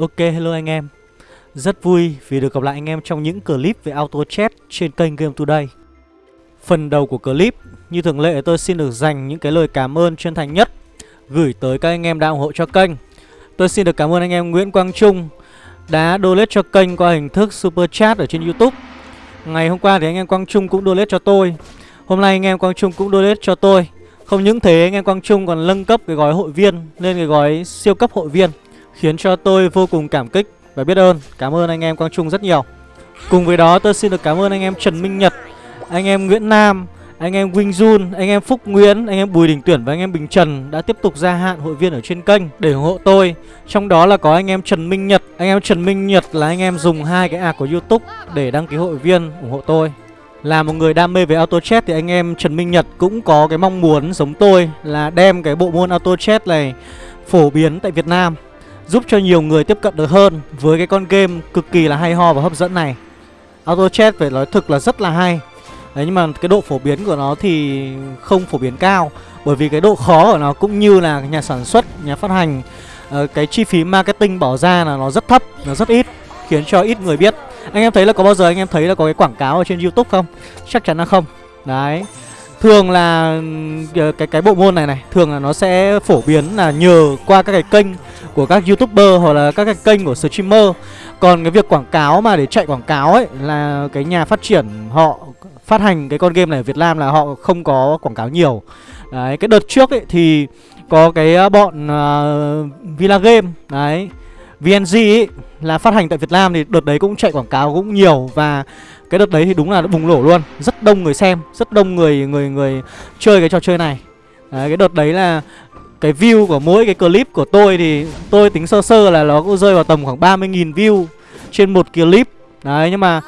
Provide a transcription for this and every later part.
Ok, hello anh em. Rất vui vì được gặp lại anh em trong những clip về auto chat trên kênh Game Today. Phần đầu của clip, Như thường lệ tôi xin được dành những cái lời cảm ơn chân thành nhất Gửi tới các anh em đã ủng hộ cho kênh. Tôi xin được cảm ơn anh em Nguyễn Quang Trung Đã donate cho kênh qua hình thức Super Chat ở trên Youtube. Ngày hôm qua thì anh em Quang Trung cũng donate cho tôi. Hôm nay anh em Quang Trung cũng donate cho tôi. Không những thế, anh em Quang Trung còn nâng cấp cái gói hội viên Lên cái gói siêu cấp hội viên. Khiến cho tôi vô cùng cảm kích và biết ơn Cảm ơn anh em Quang Trung rất nhiều Cùng với đó tôi xin được cảm ơn anh em Trần Minh Nhật Anh em Nguyễn Nam Anh em Wing Jun Anh em Phúc Nguyễn Anh em Bùi Đình Tuyển và anh em Bình Trần Đã tiếp tục gia hạn hội viên ở trên kênh Để ủng hộ tôi Trong đó là có anh em Trần Minh Nhật Anh em Trần Minh Nhật là anh em dùng hai cái ạc của Youtube Để đăng ký hội viên ủng hộ tôi là một người đam mê về auto chat thì anh em Trần Minh Nhật cũng có cái mong muốn giống tôi là đem cái bộ môn auto chat này phổ biến tại Việt Nam Giúp cho nhiều người tiếp cận được hơn với cái con game cực kỳ là hay ho và hấp dẫn này. Auto chat phải nói thực là rất là hay. Đấy nhưng mà cái độ phổ biến của nó thì không phổ biến cao Bởi vì cái độ khó của nó cũng như là nhà sản xuất, nhà phát hành uh, Cái chi phí marketing bỏ ra là nó rất thấp, nó rất ít Khiến cho ít người biết. Anh em thấy là có bao giờ anh em thấy là có cái quảng cáo ở trên Youtube không? Chắc chắn là không. Đấy. Thường là ờ, cái cái bộ môn này này Thường là nó sẽ phổ biến là nhờ qua các cái kênh của các youtuber hoặc là các cái kênh của streamer. Còn cái việc quảng cáo mà để chạy quảng cáo ấy Là cái nhà phát triển họ phát hành cái con game này ở Việt Nam là họ không có quảng cáo nhiều. Đấy, cái đợt trước ấy thì có cái ờ, bọn uh, Villa Game Đấy, VNG ấy là phát hành tại Việt Nam thì đợt đấy cũng chạy quảng cáo cũng nhiều. Và cái đợt đấy thì đúng là bùng nổ luôn Rất đông người xem, rất đông người người người chơi cái trò chơi này Đấy, cái đợt đấy là cái view của mỗi cái clip của tôi thì tôi tính sơ sơ là nó cũng rơi vào tầm khoảng 30.000 view trên một clip Đấy nhưng mà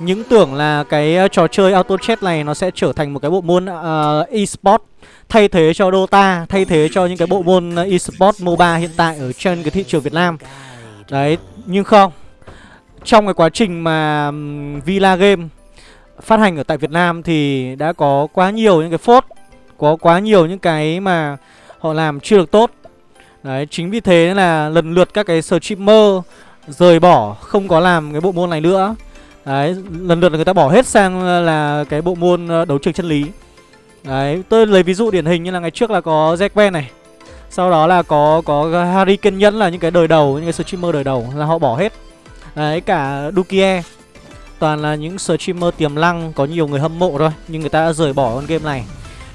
những tưởng là cái ờ, trò chơi auto chat này nó sẽ trở thành một cái bộ môn uh, e-sport thay thế cho Dota, thay thế cho những cái bộ môn ờ, esports MOBA hiện tại ở trên cái thị trường Việt Nam. Đấy, nhưng không. Trong cái quá trình mà Villa Game phát hành ở tại Việt Nam thì đã có quá nhiều những cái phốt, có quá nhiều những cái mà họ làm chưa được tốt. Đấy, chính vì thế là lần lượt các cái streamer rời bỏ không có làm cái bộ môn này nữa. Đấy, lần lượt là người ta bỏ hết sang là cái bộ môn ờ, đấu trường chân lý Đấy, tôi lấy ví dụ điển hình như là ngày trước là có Zekven này Sau đó là có có Harry kiên nhẫn là những cái đời đầu, những cái streamer đời đầu là họ bỏ hết Đấy, cả Dukie. Toàn là những streamer tiềm năng, có nhiều người hâm mộ thôi Nhưng người ta đã rời bỏ con game này.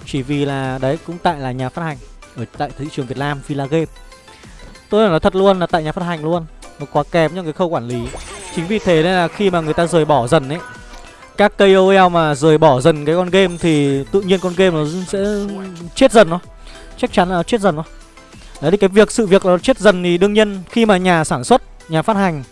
Chỉ vì là, đấy, cũng tại là nhà phát hành Ở tại thị trường Việt Nam, Villa Game. Tôi nói thật luôn là tại nhà phát hành luôn Nó quá kém trong cái khâu quản lý. Chính vì thế nên là khi mà người ta rời bỏ dần ấy Các KOL mà rời bỏ dần cái con game Thì tự nhiên con game nó sẽ chết dần nó Chắc chắn là chết dần nó Đấy thì cái việc sự việc nó chết dần thì đương nhiên Khi mà nhà sản xuất, nhà phát hành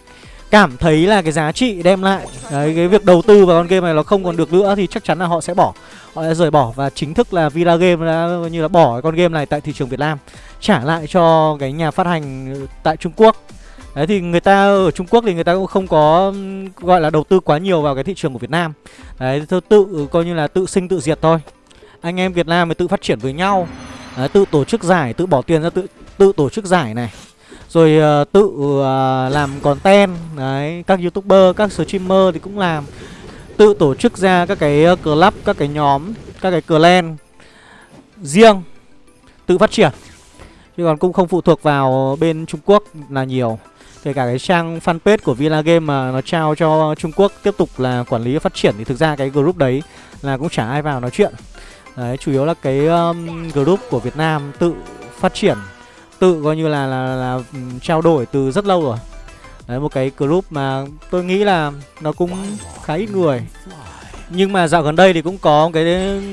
Cảm thấy là cái giá trị đem lại. Đấy cái việc đầu tư vào con game này nó không còn được nữa Thì chắc chắn là họ sẽ bỏ. Họ sẽ rời bỏ và chính thức là Villa Game đã như là bỏ con game này tại thị trường Việt Nam Trả lại cho cái nhà phát hành tại Trung Quốc. Đấy thì người ta ở Trung Quốc thì người ta cũng không có gọi là đầu tư quá nhiều vào cái thị trường của Việt Nam. Đấy tự, coi như là tự sinh tự diệt thôi. Anh em Việt Nam mới tự phát triển với nhau. Đấy, tự tổ chức giải, tự bỏ tiền ra tự tự tổ chức giải này. Rồi uh, tự uh, làm content Đấy, các youtuber, các streamer thì cũng làm. Tự tổ chức ra các cái ờ, club, các cái nhóm, các cái clan riêng Tự phát triển. Chứ còn cũng không phụ thuộc vào bên Trung Quốc là nhiều. Kể cả cái trang fanpage của Villa Game mà nó trao cho Trung Quốc tiếp tục là quản lý phát triển Thì thực ra cái group đấy là cũng chả ai vào nói chuyện. Đấy, chủ yếu là cái um, group của Việt Nam tự phát triển. Tự coi như là, là, là, ừ, trao đổi từ rất lâu rồi. Đấy, một cái group mà tôi nghĩ là nó cũng khá ít người. Nhưng mà dạo gần đây thì cũng có cái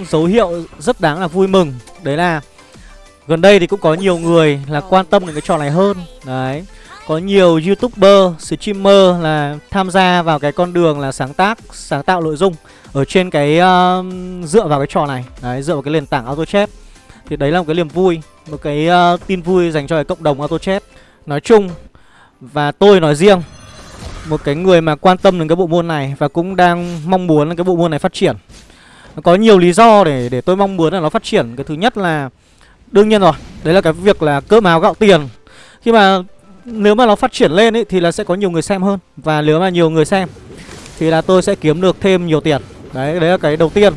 dấu hiệu rất đáng là vui mừng. Đấy là gần đây thì cũng có nhiều người là quan tâm đến cái trò này hơn. Đấy có nhiều youtuber, streamer là tham gia vào cái con đường là sáng tác, sáng tạo nội dung Ở trên cái uh, dựa vào cái trò này. Đấy, dựa vào cái nền tảng auto chat thì đấy là một cái niềm vui, một cái uh, tin vui dành cho cái cộng đồng AutoChat Nói chung và tôi nói riêng Một cái người mà quan tâm đến cái bộ môn này và cũng đang mong muốn là cái bộ môn này phát triển. Có nhiều lý do để để tôi mong muốn là nó phát triển. Cái thứ nhất là đương nhiên rồi Đấy là cái việc là cơm áo gạo tiền. Khi mà nếu mà nó phát triển lên ấy thì là sẽ có nhiều người xem hơn. Và nếu mà nhiều người xem thì là tôi sẽ kiếm được thêm nhiều tiền. Đấy đấy là cái đầu tiên.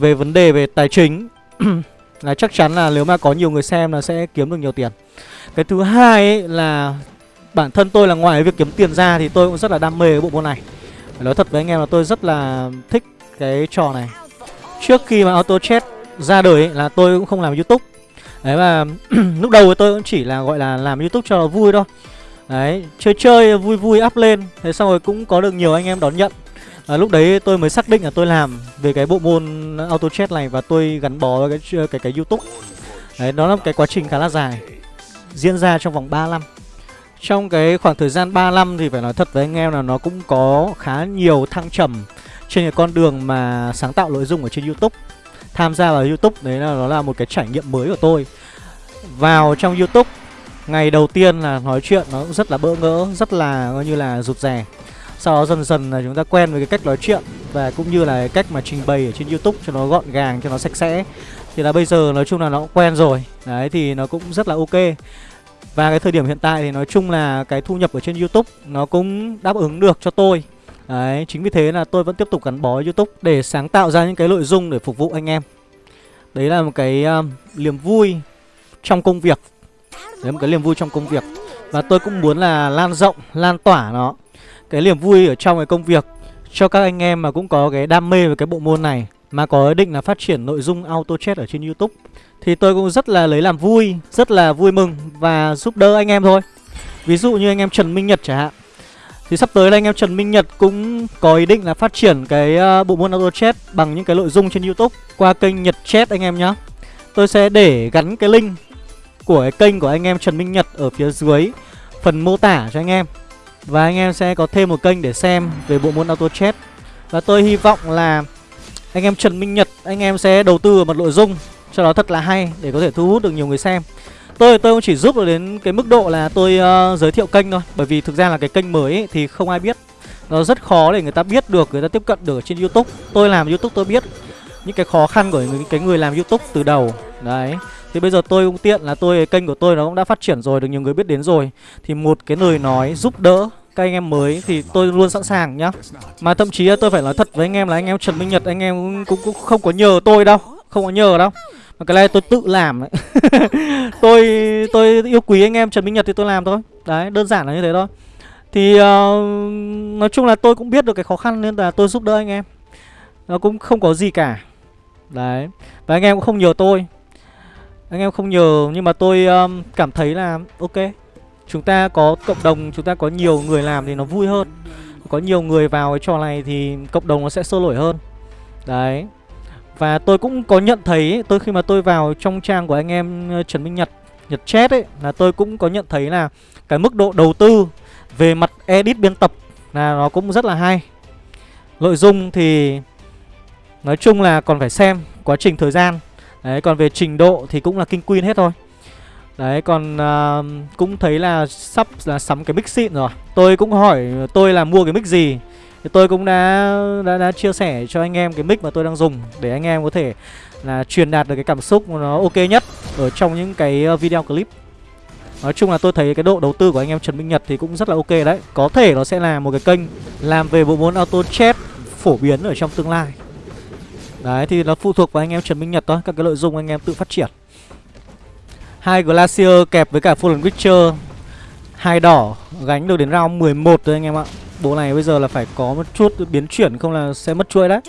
Về vấn đề về tài chính là chắc chắn là nếu mà có nhiều người xem là sẽ kiếm được nhiều tiền. Cái thứ hai ấy là bản thân tôi là ngoài việc kiếm tiền ra thì tôi cũng rất là đam mê cái bộ môn này. Nói thật với anh em là tôi rất là thích cái trò này. Trước khi mà auto chat ra đời ấy, là tôi cũng không làm youtube. Đấy mà lúc đầu tôi cũng chỉ là gọi là làm youtube cho vui thôi. Đấy chơi chơi vui vui up lên. Thế xong rồi cũng có được nhiều anh em đón nhận à, lúc đấy tôi mới xác định là tôi làm về cái bộ môn auto chat này và tôi gắn bó với cái cái cái youtube đấy đó là một cái quá trình khá là dài diễn ra trong vòng 3 năm trong cái khoảng thời gian 3 năm thì phải nói thật với anh em là nó cũng có khá nhiều thăng trầm trên cái con đường mà sáng tạo nội dung ở trên YouTube. Tham gia vào YouTube đấy là nó là một cái trải nghiệm mới của tôi. Vào trong YouTube ngày đầu tiên là nói chuyện nó cũng rất là bỡ ngỡ, rất là coi như là rụt rè. Sau đó dần dần là chúng ta quen với cái cách nói chuyện và cũng như là cái cách mà trình bày ở trên YouTube cho nó gọn gàng, cho nó sạch sẽ. Thì là bây giờ nói chung là nó cũng quen rồi. Đấy thì nó cũng rất là ok. Và cái thời điểm hiện tại thì nói chung là cái thu nhập ở trên YouTube nó cũng đáp ứng được cho tôi Đấy, chính vì thế là tôi vẫn tiếp tục gắn bó YouTube để sáng tạo ra những cái nội dung để phục vụ anh em Đấy là một cái um, niềm vui trong công việc Đấy là một cái niềm vui trong công việc Và tôi cũng muốn là lan rộng, lan tỏa nó cái niềm vui ở trong cái công việc cho các anh em mà cũng có cái đam mê về cái bộ môn này, Mà có ý định là phát triển nội dung auto chat ở trên YouTube. Thì tôi cũng rất là lấy làm vui, Rất là vui mừng và giúp đỡ anh em thôi. Ví dụ như anh em Trần Minh Nhật chẳng hạn. Thì sắp tới là anh em Trần Minh Nhật cũng có ý định là phát triển cái ờ, bộ môn auto chat Bằng những cái nội dung trên Youtube Qua kênh Nhật Chat anh em nhá. Tôi sẽ để gắn cái link của cái kênh của anh em Trần Minh Nhật ở phía dưới phần mô tả cho anh em. Và anh em sẽ có thêm một kênh để xem về bộ môn auto chat Và tôi hy vọng là anh em Trần Minh Nhật anh em sẽ đầu tư vào một nội dung. Cho nó thật là hay để có thể thu hút được nhiều người xem. Tôi tôi cũng chỉ giúp được đến cái mức độ là tôi uh, giới thiệu kênh thôi. Bởi vì thực ra là cái kênh mới ấy, thì không ai biết. Nó rất khó để người ta biết được người ta tiếp cận được trên youtube. Tôi làm youtube tôi biết những cái khó khăn của những cái người làm youtube từ đầu. Đấy. Thì bây giờ tôi cũng tiện là tôi kênh của tôi nó cũng đã phát triển rồi được nhiều người biết đến rồi. Thì một cái lời nói giúp đỡ các anh em mới thì tôi luôn sẵn sàng nhá. Mà thậm chí tôi phải nói thật với anh em là anh em trần minh nhật anh em cũng, cũng, cũng không có nhờ tôi đâu không có nhờ đâu. Mà cái này tôi tự làm đấy. Tôi tôi yêu quý anh em trần minh nhật thì tôi làm thôi. Đấy đơn giản là như thế thôi. Thì uh, nói chung là tôi cũng biết được cái khó khăn nên là tôi giúp đỡ anh em. Nó cũng không có gì cả đấy. Và anh em cũng không nhờ tôi. Anh em không nhờ nhưng mà tôi um, cảm thấy là ok chúng ta có cộng đồng chúng ta có nhiều người làm thì nó vui hơn. Có nhiều người vào cái trò này thì cộng đồng nó sẽ sôi nổi hơn. Đấy. Và tôi cũng có nhận thấy tôi khi mà tôi vào trong trang của anh em ờ, Trần Minh Nhật Nhật Chat ấy là tôi cũng có nhận thấy là cái mức độ đầu tư về mặt edit biên tập là nó cũng rất là hay. Nội dung thì nói chung là còn phải xem quá trình thời gian. Đấy còn về trình độ thì cũng là kinh queen hết thôi. Đấy còn uh, cũng thấy là sắp là sắm cái mic xịn rồi. Tôi cũng hỏi tôi là mua cái mic gì thì tôi cũng đã, đã đã chia sẻ cho anh em cái mic mà tôi đang dùng để anh em có thể là truyền đạt được cái cảm xúc nó ok nhất ở trong những cái ờ, video clip. Nói chung là tôi thấy cái độ đầu tư của anh em Trần Minh Nhật thì cũng rất là ok đấy. Có thể nó sẽ là một cái kênh làm về bộ môn auto chat phổ biến ở trong tương lai. Đấy thì nó phụ thuộc vào anh em Trần Minh Nhật thôi, các cái nội dung anh em tự phát triển. Hai Glacier kẹp với cả Fallen Witcher hai đỏ gánh được đến round 11 rồi anh em ạ. Bộ này bây giờ là phải có một chút biến chuyển không là sẽ mất chuỗi đấy.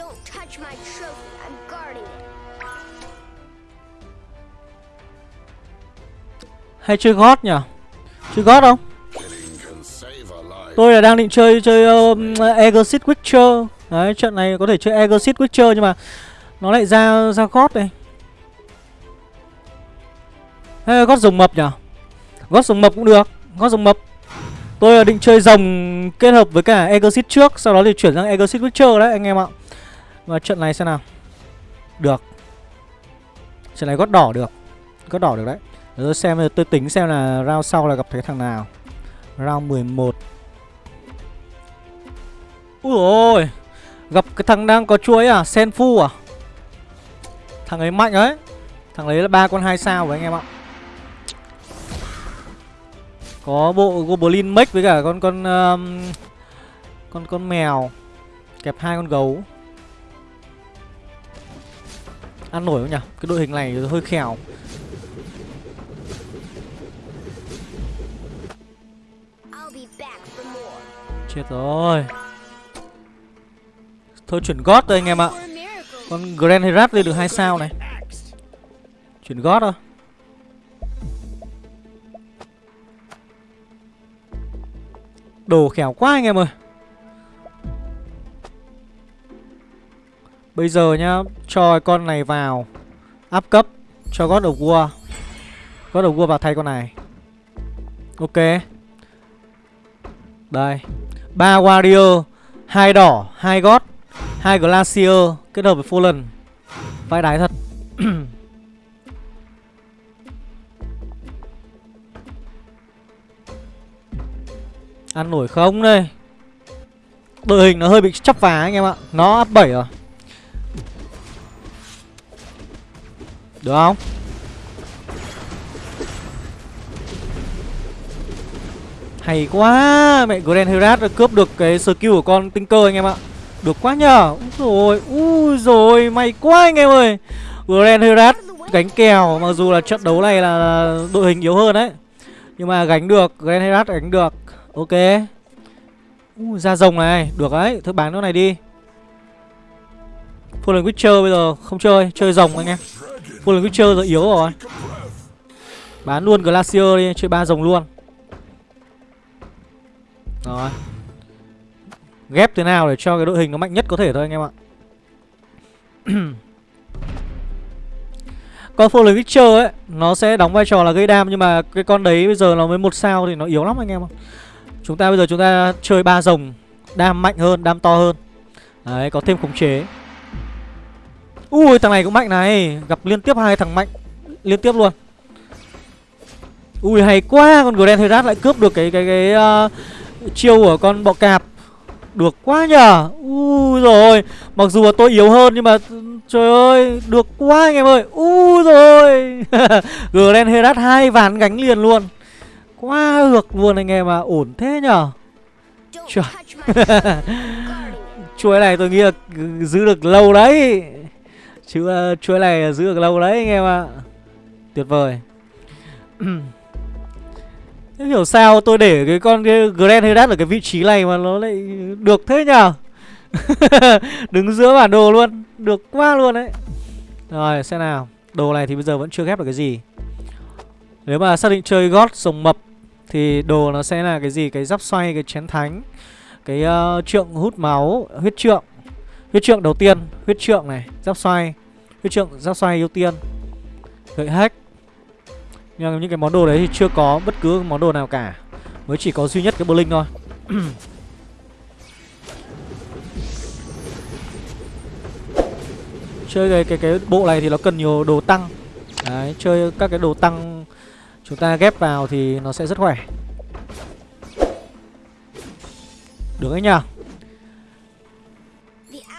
Hay chơi gót nhỉ? Chơi gót không? Tôi là đang định chơi chơi um, Exit Witcher Đấy, trận này có thể chơi Exit Witcher nhưng mà Nó lại ra ra gót đây. Hay gót rồng mập nhỉ? Gót rồng mập cũng được Gót rồng mập. Tôi là định chơi rồng kết hợp với cả Exit trước, Sau đó thì chuyển sang Exit Witcher đấy, anh em ạ. Và trận này xem nào. Được. Trận này gót đỏ được. Gót đỏ được đấy. Rồi xem, tôi tính xem là round sau là gặp cái thằng nào. Round 11 Ui ôi. Gặp cái thằng đang có chuối à Senfu à Thằng ấy mạnh ấy Thằng ấy là ba con hai sao của anh em ạ Có bộ Goblin Mech với cả con con um, con con mèo kẹp hai con gấu. Ăn nổi không nhỉ? Cái đội hình này hơi khèo. Chết rồi. Thôi, chuyển gót thôi anh em ạ. Con Grand Herat lên được hai sao này. Chuyển gót thôi. Đồ khéo quá anh em ơi Bây giờ nhá, Cho con này vào Áp cấp Cho God of War God of War vào thay con này Ok Đây ba Warrior, hai đỏ, hai God hai Glacier Kết hợp với Fallen. Vãi đái thật. Ăn nổi không đây? Đội hình nó hơi bị chắp phá anh em ạ. Nó áp bảy rồi. Được không? Hay quá! Mẹ Grand Herat đã cướp được cái skill của con tinh cơ anh em ạ. Được quá nhờ. Úi rồi Ui rồi May quá anh em ơi. Grand Herat gánh kèo, Mặc dù là trận đấu này là đội hình yếu hơn đấy. Nhưng mà gánh được, Grand Herat gánh được. Ok. Ui Ra rồng này, Được đấy. Thôi bán nó này đi. Fallen Witcher bây giờ không chơi Chơi rồng anh em. Fallen Witcher giờ yếu rồi. Bán luôn Glacier đi, Chơi ba rồng luôn. Rồi. Ghép thế nào để cho cái đội hình nó mạnh nhất có thể thôi anh em ạ. Con Fallen Witcher ấy Nó sẽ đóng vai trò là gây đam Nhưng mà cái con đấy bây giờ nó mới một sao Thì nó yếu lắm anh em ạ. Chúng ta bây giờ chúng ta chơi ba rồng Đam mạnh hơn, đam to hơn. Đấy, có thêm khống chế. Ui, thằng này cũng mạnh này Gặp liên tiếp hai thằng mạnh Liên tiếp luôn. Ui, hay quá Con Grand Herat lại cướp được cái cái cái uh, chiêu của con bọ cạp. Được quá nhở, Ui rồi. Mặc dù là tôi yếu hơn nhưng mà Trời ơi Được quá anh em ơi. Ui rồi. Glen Herat hai ván gánh liền luôn. Quá được luôn anh em à Ổn thế nhở Trời Chuối này tôi nghĩ là giữ được lâu đấy. Chứ uh, chuối này giữ được lâu đấy anh em ạ. Tuyệt vời. Thế hiểu sao tôi để cái con cái Grand Herat ở cái vị trí này mà nó lại được thế nhở Đứng giữa bản đồ luôn Được quá luôn đấy. Rồi xem nào. Đồ này thì bây giờ vẫn chưa ghép được cái gì. Nếu mà xác định chơi gót sồng mập thì đồ nó sẽ là cái gì? Cái giáp xoay cái chén thánh cái uh, trượng hút máu huyết trượng. Huyết trượng đầu tiên huyết trượng này giáp xoay. Huyết trượng giáp xoay ưu tiên. Gậy hack nhưng những cái món đồ đấy thì chưa có bất cứ món đồ nào cả. Mới chỉ có duy nhất cái blink thôi. Chơi cái cái cái bộ này thì nó cần nhiều đồ tăng. Đấy chơi các cái đồ tăng Chúng ta ghép vào thì nó sẽ rất khỏe. Được đấy nhờ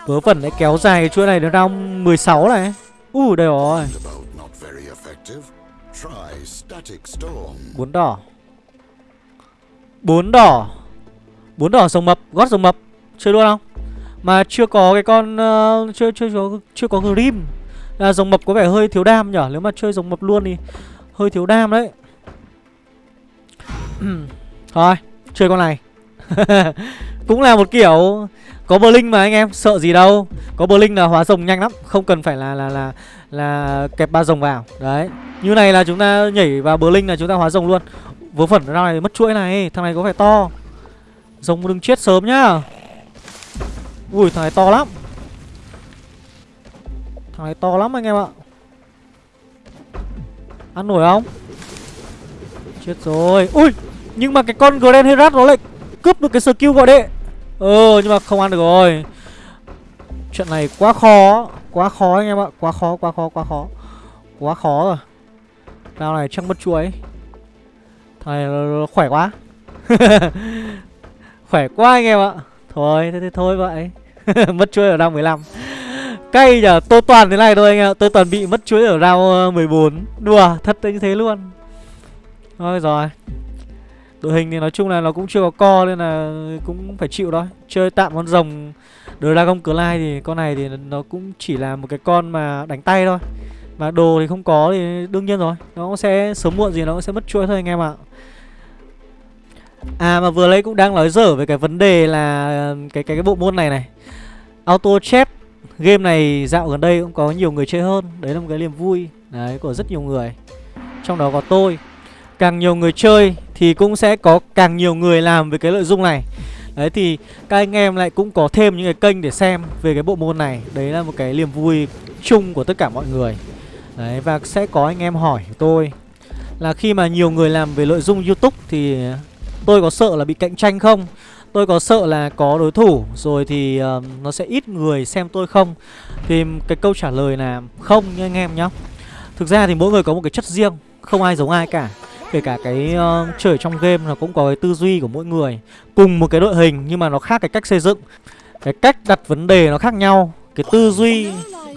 Vớ vẩn đấy kéo dài cái chuỗi này đến round 16 này. U uh, đây rồi bốn đỏ. Bốn đỏ. Bốn đỏ rồng mập gót rồng mập. Chơi luôn không mà chưa có cái con uh, chưa chưa chưa, chưa có grim. Là rồng mập có vẻ hơi thiếu đam nhở? Nếu mà chơi rồng mập luôn thì hơi thiếu đam đấy. Thôi chơi con này. Cũng là một kiểu có bờ linh mà anh em sợ gì đâu. Có bờ linh là hóa rồng nhanh lắm không cần phải là là là là kẹp ba rồng vào. Đấy như này là chúng ta nhảy vào bờ linh là chúng ta hóa rồng luôn. Vớ vẩn ra này mất chuỗi này, thằng này có vẻ to. Rồng đừng chết sớm nhá. Ui, thằng này to lắm. Thằng này to lắm anh em ạ. Ăn nổi không? Chết rồi. Ui, Nhưng mà cái con Grand Herat nó lại cướp được cái skill gọi đệ. Ờ nhưng mà không ăn được rồi. Chuyện này quá khó Quá khó anh em ạ. Quá khó quá khó quá khó. Quá khó rồi. Nào này chắc mất chuối. Thằng này khỏe quá. Khỏe quá anh em ạ. Thôi thế, thế thôi vậy. Mất chuối ở round 15 Cay nhở? Tôi toàn thế này thôi anh em ạ. Tôi toàn bị mất chuối ở round ờ, 14 Đùa thật như thế luôn. Thôi rồi. Đội hình thì nói chung là nó cũng chưa có co nên là cũng phải chịu thôi. Chơi tạm con rồng Dragon Clyde thì con này thì nó cũng chỉ là một cái con mà đánh tay thôi. Mà đồ thì không có thì đương nhiên rồi, Nó sẽ sớm muộn gì nó cũng sẽ mất chuỗi thôi anh em ạ. À mà vừa lấy cũng đang nói dở về cái vấn đề là cái cái cái bộ môn này này. Auto chat Game này dạo gần đây cũng có nhiều người chơi hơn. Đấy là một cái niềm vui, Đấy, của rất nhiều người. Trong đó có tôi. Càng nhiều người chơi thì cũng sẽ có càng nhiều người làm về cái nội dung này. Đấy, thì các anh em lại cũng có thêm những cái kênh để xem về cái bộ môn này. Đấy là một cái niềm vui chung của tất cả mọi người. Đấy và sẽ có anh em hỏi tôi Là khi mà nhiều người làm về nội dung Youtube thì tôi có sợ là bị cạnh tranh không? Tôi có sợ là có đối thủ rồi thì uh, nó sẽ ít người xem tôi không? Thì cái câu trả lời là không nha anh em nhá Thực ra thì mỗi người có một cái chất riêng Không ai giống ai cả Kể cả cái uh, chơi trong game nó cũng có cái tư duy của mỗi người Cùng một cái đội hình nhưng mà nó khác cái cách xây dựng Cái cách đặt vấn đề nó khác nhau Cái tư duy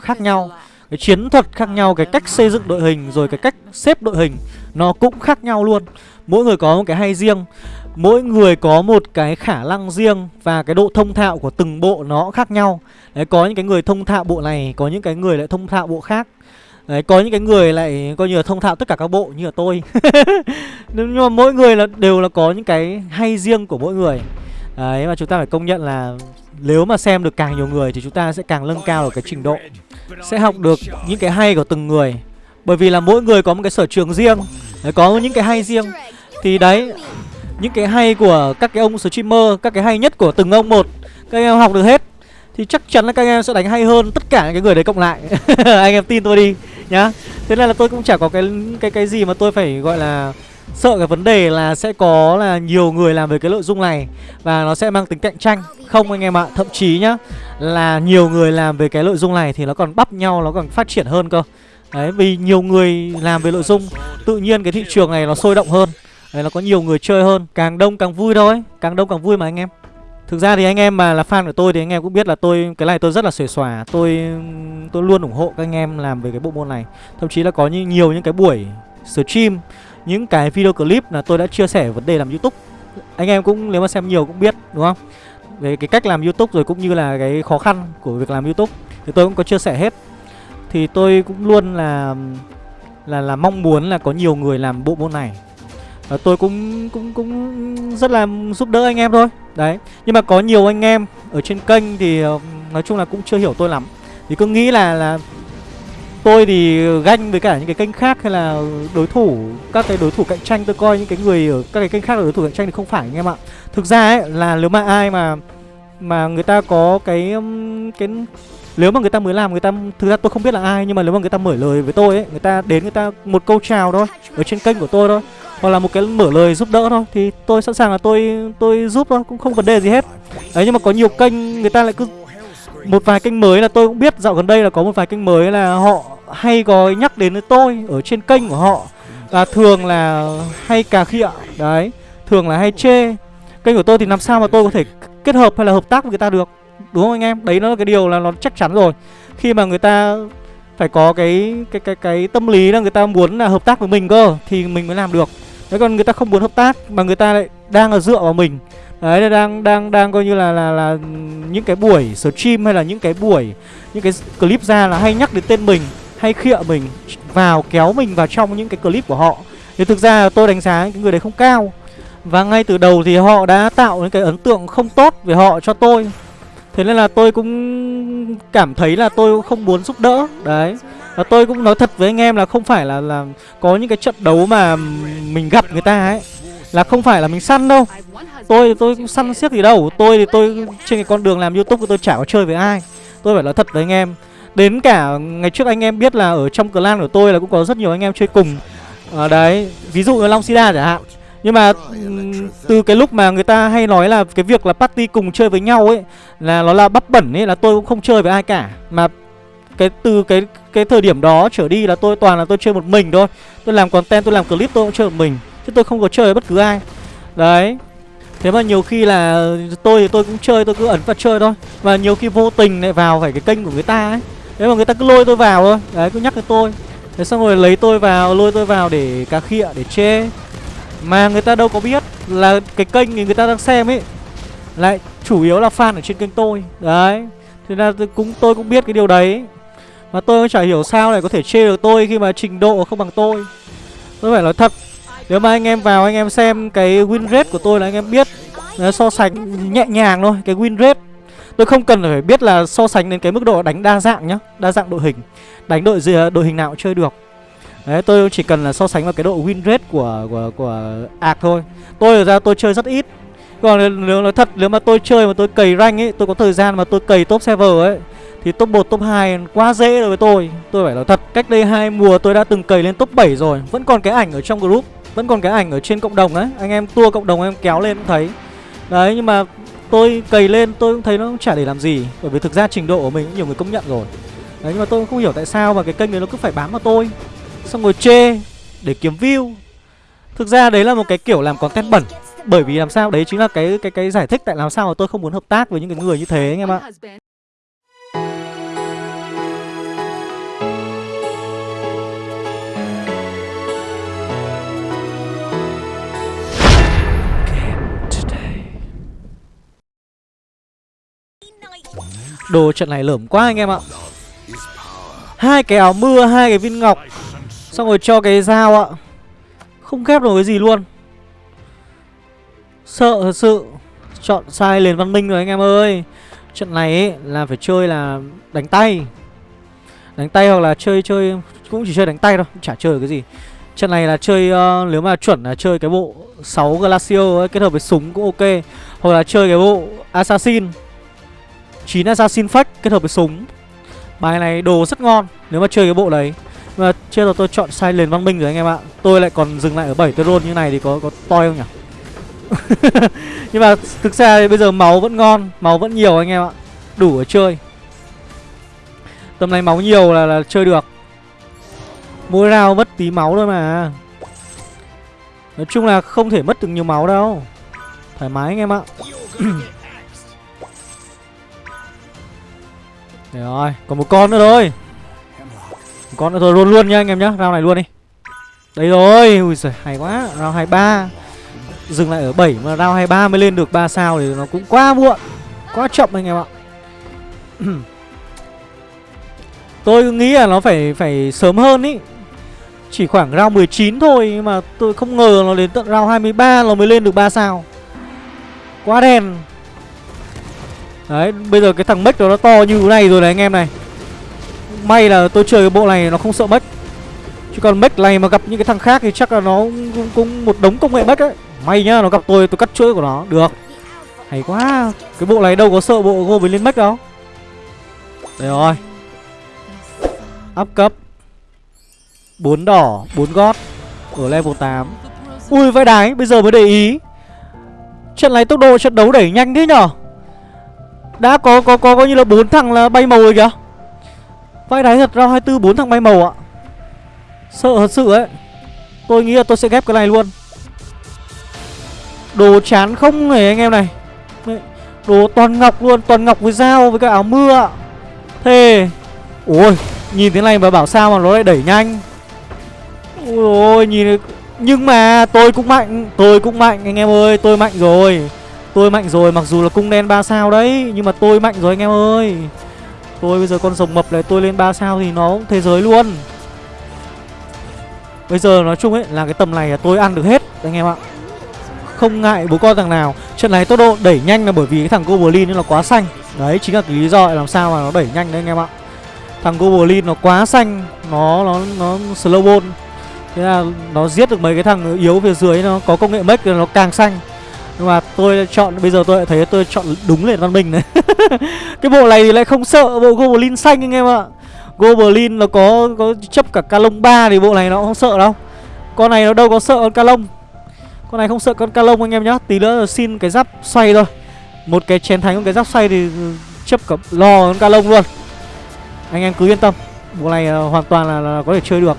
khác nhau cái chiến thuật khác nhau Cái cách xây dựng đội hình Rồi cái cách xếp đội hình Nó cũng khác nhau luôn. Mỗi người có một cái hay riêng Mỗi người có một cái khả năng riêng Và cái độ thông thạo của từng bộ nó khác nhau. Đấy, Có những cái người thông thạo bộ này Có những cái người lại thông thạo bộ khác. Đấy, có những cái người lại coi như là thông thạo tất cả các bộ như là tôi. Nhưng mà mỗi người là đều là có những cái hay riêng của mỗi người. Đấy mà chúng ta phải công nhận là nếu mà xem được càng nhiều người thì chúng ta sẽ càng nâng cao được cái trình độ. Sẽ học được những cái hay của từng người. Bởi vì là mỗi người có một cái sở trường riêng. Có những cái hay riêng. Thì đấy, Những cái hay của các cái ông streamer, Các cái hay nhất của từng ông một, Các em học được hết, Thì chắc chắn là các em sẽ đánh hay hơn tất cả những cái người đấy cộng lại. Anh em tin tôi đi nhá. Thế nên là tôi cũng chả có cái cái cái gì mà tôi phải gọi là sợ cái vấn đề là sẽ có là nhiều người làm về cái nội dung này và nó sẽ mang tính cạnh tranh. Không anh em ạ thậm chí nhá là nhiều người làm về cái nội dung này thì nó còn bắp nhau nó còn phát triển hơn cơ. Đấy vì nhiều người làm về nội dung tự nhiên cái thị trường này nó sôi động hơn đấy nó có nhiều người chơi hơn. Càng đông càng vui thôi càng đông càng vui mà anh em. Thực ra thì anh em mà là fan của tôi thì anh em cũng biết là tôi cái này tôi rất là xuề xòa, tôi tôi luôn ủng hộ các anh em làm về cái bộ môn này. Thậm chí là có như nhiều những cái buổi stream, những cái video clip là tôi đã chia sẻ vấn đề làm YouTube. Anh em cũng, nếu mà xem nhiều cũng biết, đúng không? Về cái cách làm YouTube rồi cũng như là cái khó khăn của việc làm YouTube thì tôi cũng có chia sẻ hết. Thì tôi cũng luôn là là là mong muốn là có nhiều người làm bộ môn này và tôi cũng cũng cũng rất là giúp đỡ anh em thôi đấy, nhưng mà có nhiều anh em ở trên kênh thì ờ, nói chung là cũng chưa hiểu tôi lắm thì cứ nghĩ là là tôi thì ganh với cả những cái kênh khác hay là đối thủ, các cái đối thủ cạnh tranh. Tôi coi những cái người ở các cái kênh khác là đối thủ cạnh tranh thì không phải anh em ạ. Thực ra ấy, là nếu mà ai mà mà người ta có cái um, cái, nếu mà người ta mới làm, người ta, thực ra tôi không biết là ai, nhưng mà nếu mà người ta mở lời với tôi ấy, người ta đến người ta một câu chào thôi, ở trên kênh của tôi thôi, hoặc là một cái mở lời giúp đỡ thôi, thì tôi sẵn sàng là tôi tôi giúp thôi, cũng không vấn đề gì hết. Đấy, nhưng mà có nhiều kênh người ta lại cứ một vài kênh mới là tôi cũng biết, dạo gần đây là có một vài kênh mới là họ hay có nhắc đến với tôi ở trên kênh của họ. Và thường là hay cà khịa, đấy, thường là hay chê. Kênh của tôi thì làm sao mà tôi có thể kết hợp hay là hợp tác với người ta được, đúng không anh em? Đấy nó là cái điều là nó chắc chắn rồi. Khi mà người ta phải có cái cái cái cái tâm lý là người ta muốn là hợp tác với mình cơ, thì mình mới làm được. Thế còn người ta không muốn hợp tác mà người ta lại đang là dựa vào mình. Đấy đang đang đang coi như là là là những cái buổi stream hay là những cái buổi những cái clip ra là hay nhắc đến tên mình, hay khịa mình vào kéo mình vào trong những cái clip của họ. Thì thực ra tôi đánh giá cái người đấy không cao. Và ngay từ đầu thì họ đã tạo những cái ấn tượng không tốt về họ cho tôi. Thế nên là tôi cũng cảm thấy là tôi không muốn giúp đỡ. Đấy. Và tôi cũng nói thật với anh em là không phải là là có những cái trận đấu mà mình gặp người ta ấy là không phải là mình săn đâu. Tôi tôi cũng săn siếc gì đâu. Tôi thì tôi trên cái con đường làm YouTube tôi chả có chơi với ai. Tôi phải nói thật với anh em. Đến cả ngày trước anh em biết là ở trong clan của tôi là cũng có rất nhiều anh em chơi cùng. À, đấy, ví dụ như Long Sida chẳng hạn. Nhưng mà từ cái lúc mà người ta hay nói là cái việc là party cùng chơi với nhau ấy là nó là bắp bẩn ấy là tôi cũng không chơi với ai cả mà cái từ cái cái thời điểm đó trở đi là tôi toàn là tôi chơi một mình thôi tôi làm content tôi làm clip tôi cũng chơi một mình chứ tôi không có chơi với bất cứ ai. Đấy. Thế mà nhiều khi là tôi thì tôi cũng chơi, tôi cứ ẩn vào chơi thôi. Và nhiều khi vô tình lại vào phải cái kênh của người ta ấy. Thế mà người ta cứ lôi tôi vào thôi. Đấy, cứ nhắc với tôi. Thế xong rồi lấy tôi vào, lôi tôi vào để cà khịa, để chê. Mà người ta đâu có biết là cái kênh người ta đang xem ấy, lại chủ yếu là fan ở trên kênh tôi. Đấy. Thế là tôi cũng tôi cũng biết cái điều đấy. Mà tôi cũng chả hiểu sao lại có thể chê được tôi khi mà trình độ không bằng tôi. Tôi phải nói thật nếu mà anh em vào, anh em xem cái win rate của tôi là anh em biết so sánh nhẹ nhàng thôi, cái win rate. Tôi không cần phải biết là so sánh đến cái mức độ đánh đa dạng nhá, đa dạng đội hình, đánh đội gì, đội hình nào cũng chơi được. Đấy, tôi chỉ cần là so sánh vào cái độ win rate của của của ạc thôi. Tôi ở ra tôi chơi rất ít. Còn nếu nói thật, nếu mà tôi chơi mà tôi cày rank ấy, tôi có thời gian mà tôi cày top server ấy thì top 1, top 2 quá dễ đối với tôi. Tôi phải nói thật Cách đây hai mùa tôi đã từng cày lên top 7 rồi. Vẫn còn cái ảnh ở trong group Vẫn còn cái ảnh ở trên cộng đồng ấy Anh em tua cộng đồng em kéo lên cũng thấy. Đấy nhưng mà tôi cày lên tôi cũng thấy nó chả để làm gì. Bởi vì thực ra trình độ của mình cũng nhiều người công nhận rồi. Đấy nhưng mà tôi không hiểu tại sao mà cái kênh này nó cứ phải bám vào tôi. Xong rồi chê Để kiếm view. Thực ra đấy là một cái kiểu làm content bẩn. Bởi vì làm sao? Đấy chính là cái cái cái giải thích tại làm sao mà tôi không muốn hợp tác với những cái người như thế anh em ạ. Đồ trận này lởm quá anh em ạ. Hai cái áo mưa hai cái viên ngọc. Xong rồi cho cái dao ạ. Không ghép được cái gì luôn. Sợ thật sự. Chọn sai liền văn minh rồi anh em ơi. Trận này ấy, là phải chơi là đánh tay. Đánh tay hoặc là chơi chơi cũng chỉ chơi đánh tay thôi chả chơi cái gì. Trận này là chơi uh, nếu mà chuẩn là chơi cái bộ 6 glacio ấy, kết hợp với súng cũng ok. Hoặc là chơi cái bộ assassin. 9 assassin fake kết hợp với súng. Bài này đồ rất ngon Nếu mà chơi cái bộ đấy. Mà chưa rồi tôi chọn sai lền văn minh rồi anh em ạ. Tôi lại còn dừng lại ở 7 roll như này thì có có toi không nhỉ? Nhưng mà thực ra bây giờ máu vẫn ngon Máu vẫn nhiều anh em ạ. Đủ ở chơi. Tầm này máu nhiều là, là chơi được. Mỗi round mất tí máu thôi mà. Nói chung là không thể mất được nhiều máu đâu. Thoải mái anh em ạ. Để rồi, còn một con nữa thôi. Một con nữa thôi luôn luôn nha anh em nhá Round này luôn đi. Đây rồi, ui giời, hay quá Round 23 Dừng lại ở 7 mà round 23 mới lên được 3 sao thì nó cũng quá muộn Quá chậm anh em ạ. Tôi nghĩ là nó phải phải sớm hơn ý. Chỉ khoảng round 19 thôi Nhưng mà tôi không ngờ nó đến tận round 23 nó mới lên được 3 sao. Quá đen. Đấy, bây giờ cái thằng Mech nó to như thế này rồi này anh em này. May là tôi chơi cái bộ này nó không sợ Mech Chứ còn Mech này mà gặp những cái thằng khác thì chắc là nó cũng, cũng một đống công nghệ Mech ấy. May nhá, nó gặp tôi tôi cắt chuỗi của nó. Được. Hay quá. Cái bộ này đâu có sợ bộ gô với lên Mech đâu. Đây rồi. Up cấp. 4 đỏ, 4 gót. Ở level 8 Ui vãi đái, bây giờ mới để ý. Trận này tốc độ trận đấu đẩy nhanh thế nhở? Đã, có có có, coi như là bốn thằng là bay màu rồi kìa. Vãi đáy thật, ra 24 bốn thằng bay màu ạ. Sợ thật sự ấy. Tôi nghĩ là tôi sẽ ghép cái này luôn. Đồ chán không này anh em này. Đồ toàn ngọc luôn, Toàn ngọc với dao với cái áo mưa ạ. Thề. Ôi, Nhìn thế này mà bảo sao mà nó lại đẩy nhanh. Ôi ôi, nhìn Nhưng mà tôi cũng mạnh, Tôi cũng mạnh anh em ơi, Tôi mạnh rồi. Tôi mạnh rồi, mặc dù là cung đen 3 sao đấy, Nhưng mà tôi mạnh rồi anh em ơi. Tôi bây giờ con rồng mập này, tôi lên 3 sao thì nó cũng thế giới luôn. Bây giờ nói chung ấy, là cái tầm này là tôi ăn được hết, anh em ạ. Không ngại bố con thằng nào. Trận này tốc độ đẩy nhanh là bởi vì cái thằng Goblin nó quá xanh. Đấy, chính là cái lý do làm sao mà nó đẩy nhanh đấy anh em ạ. Thằng Goblin nó quá xanh, Nó nó nó slow ball Thế là nó giết được mấy cái thằng yếu phía dưới, nó có công nghệ mech nó càng xanh nhưng mà tôi chọn bây giờ tôi lại thấy tôi chọn đúng liền văn minh này. Cái bộ này thì lại không sợ bộ goblin xanh anh em ạ. Goblin nó có có chấp cả calong ba thì bộ này nó không sợ đâu. Con này nó đâu có sợ con calong con này không sợ con calong anh em nhá. Tí nữa xin cái giáp xoay thôi. Một cái chén thánh con cái giáp xoay thì chấp cả lò con calong luôn. Anh em cứ yên tâm. Bộ này ờ, hoàn toàn là, là có thể chơi được.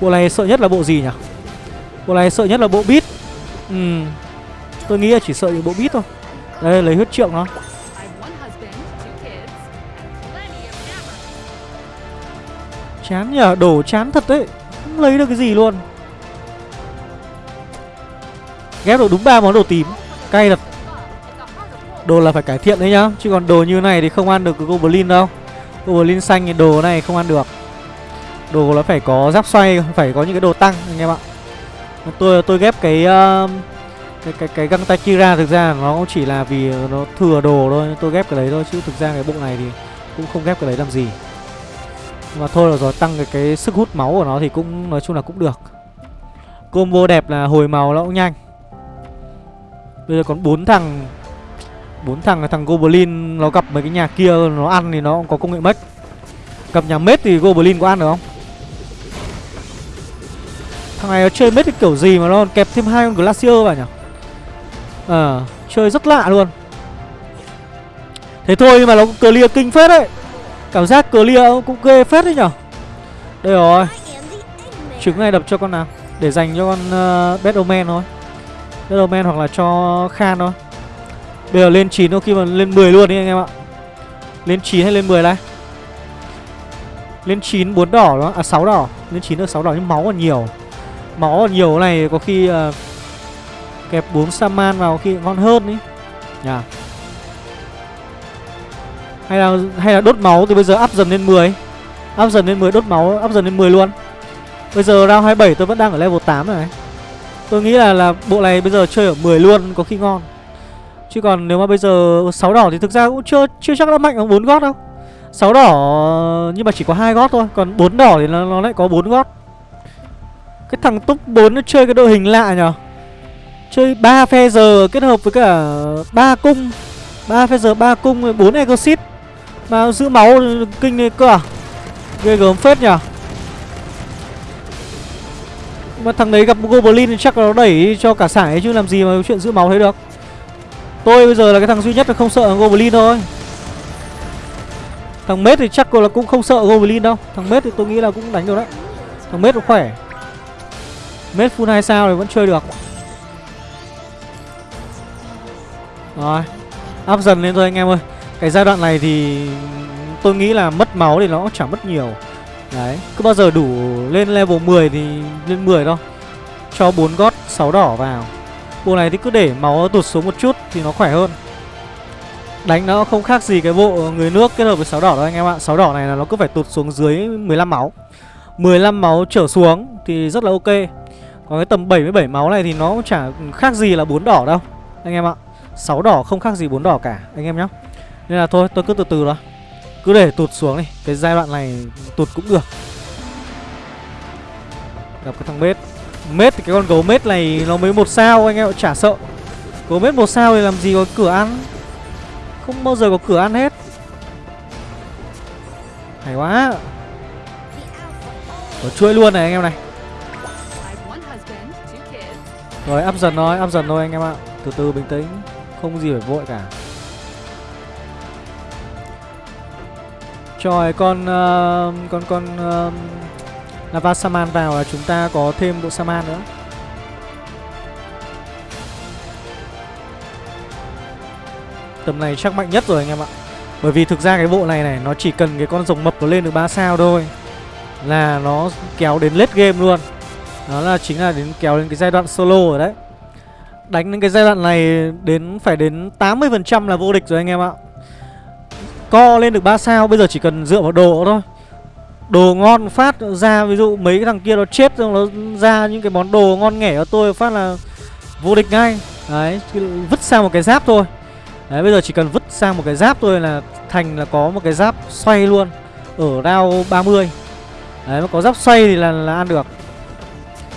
Bộ này sợ nhất là bộ gì nhỉ? Bộ này sợ nhất là bộ bit ừ Tôi nghĩ là chỉ sợ những bộ bít thôi. Đây lấy huyết trượng nó. Chán nhờ, đổ chán thật đấy. Không lấy được cái gì luôn. Ghép được đúng ba món đồ tím. Cay thật. Đồ là phải cải thiện đấy nhá. Chứ còn đồ như này thì không ăn được cái Goblin đâu. Goblin xanh thì đồ này không ăn được. Đồ nó phải có giáp xoay Phải có những cái đồ tăng anh em ạ. Tôi tôi ghép cái uh, cái cái cái găng tay Kira thực ra nó cũng chỉ là vì nó thừa đồ thôi, tôi ghép cái đấy thôi, chứ thực ra cái bộ này thì cũng không ghép cái đấy làm gì. Mà thôi là rồi, tăng cái cái sức hút máu của nó thì cũng, nói chung là cũng được. Combo đẹp là hồi màu nó cũng nhanh. Bây giờ còn bốn thằng bốn thằng thằng goblin nó gặp mấy cái nhà kia nó ăn thì nó cũng có công nghệ mất. Gặp nhà mết thì goblin có ăn được không? Thằng này nó chơi mết cái kiểu gì mà nó kẹp thêm hai con glacier vào nhỉ? Ờ, à, chơi rất lạ luôn. Thế thôi nhưng mà nó cũng clear kinh phết đấy. Cảm giác clear cũng ghê phết đấy nhở. Đây rồi. Trứng này đập cho con nào Để dành cho con uh, Batman thôi. Batman hoặc là cho Khan thôi. Bây giờ lên 9 thôi khi mà lên 10 luôn đi anh em ạ. Lên 9 hay lên 10 đây? Lên 9 4 đỏ đó À 6 đỏ. Lên 9 được 6 đỏ nhưng máu còn nhiều. Máu còn nhiều này có khi uh, Kẹp 4 Saman vào khi ngon hơn ý. Nhà Hay là hay là đốt máu thì bây giờ up dần lên 10 Up dần lên 10 đốt máu up dần lên 10 luôn. Bây giờ round 27 tôi vẫn đang ở level 8 này. Tôi nghĩ là là bộ này bây giờ chơi ở 10 luôn có khi ngon. Chứ còn nếu mà bây giờ 6 đỏ thì thực ra cũng chưa chưa chắc nó mạnh bằng 4 gót đâu. 6 đỏ nhưng mà chỉ có hai gót thôi Còn 4 đỏ thì nó, nó lại có 4 gót. Cái thằng top 4 nó chơi cái đội hình lạ nhở Chơi 3 phe giờ kết hợp với cả ba cung. Ba phe giờ ba cung 4 exit Mà giữ máu kinh này cơ à? Ghê gớm phết nhỉ? Mà thằng đấy gặp Goblin chắc là nó đẩy cho cả sải chứ làm gì mà chuyện giữ máu thế được. Tôi bây giờ là cái thằng duy nhất là không sợ Goblin thôi. Thằng Mết thì chắc là cũng không sợ Goblin đâu. Thằng Mết thì tôi nghĩ là cũng đánh được đấy. Thằng Mết nó khỏe. Mết full 2 sao thì vẫn chơi được. Rồi, Áp dần lên thôi anh em ơi. Cái giai đoạn này thì Tôi nghĩ là mất máu thì nó cũng chẳng mất nhiều. Đấy, Cứ bao giờ đủ lên level 10 thì lên 10 thôi. Cho 4 gót 6 đỏ vào. Bộ này thì cứ để máu tụt xuống một chút Thì nó khỏe hơn. Đánh nó không khác gì cái bộ người nước kết hợp với 6 đỏ đâu anh em ạ. 6 đỏ này là nó cứ phải tụt xuống dưới 15 máu. 15 máu trở xuống thì rất là ok. Còn cái tầm 77 máu này thì nó cũng chả khác gì là 4 đỏ đâu, Anh em ạ. 6 đỏ không khác gì bốn đỏ cả anh em nhé Nên là thôi tôi cứ từ từ đó Cứ để tụt xuống đi Cái giai đoạn này tụt cũng được. Gặp cái thằng mết. Mết thì cái con gấu mết này nó mới một sao anh em chả sợ. Gấu mết một sao thì làm gì có cửa ăn. Không bao giờ có cửa ăn hết. Hay quá. Có chuỗi luôn này anh em này. Rồi áp dần thôi, áp dần thôi anh em ạ. Từ từ bình tĩnh không gì phải vội cả. Trời con uh, con con ờ, uh, Lava Saman vào là chúng ta có thêm bộ Saman nữa. Tầm này chắc mạnh nhất rồi anh em ạ. Bởi vì thực ra cái bộ này này Nó chỉ cần cái con rồng mập nó lên được 3 sao thôi Là nó kéo đến late game luôn. Đó là chính là đến kéo đến cái giai đoạn solo rồi đấy. Đánh đến cái giai đoạn này đến phải đến 80% là vô địch rồi anh em ạ. Co lên được 3 sao Bây giờ chỉ cần dựa vào đồ thôi. Đồ ngon phát ra Ví dụ mấy cái thằng kia nó chết rồi Nó ra những cái món đồ ngon nghẻ cho tôi Phát là vô địch ngay. Đấy Vứt sang một cái giáp thôi. Đấy bây giờ chỉ cần vứt sang một cái giáp thôi là Thành là có một cái giáp xoay luôn Ở round 30 Đấy mà có giáp xoay thì là, là ăn được.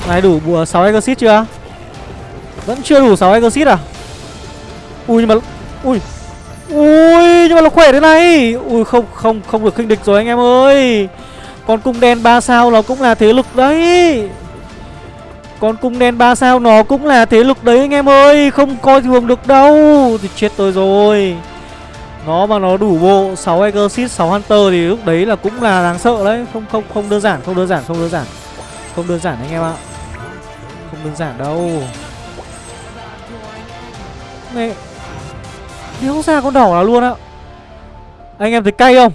Này đủ bùa 6 exit chưa? Vẫn chưa đủ 6 exit à? Ui, nhưng mà Ui. Ui, nhưng mà nó khỏe thế này. Ui, không không không được khinh địch rồi anh em ơi. Con cung đen 3 sao nó cũng là thế lực đấy. Con cung đen 3 sao nó cũng là thế lực đấy anh em ơi. Không coi thường được đâu. Thì chết tôi rồi. Nó mà nó đủ bộ 6 exit 6 hunter thì lúc đấy là cũng là đáng sợ đấy. Không không không đơn giản, không đơn giản, không đơn giản. Không đơn giản anh em ạ. Không đơn giản đâu. Mẹ. Đéo ra con đỏ nào luôn á, Anh em thấy cay không?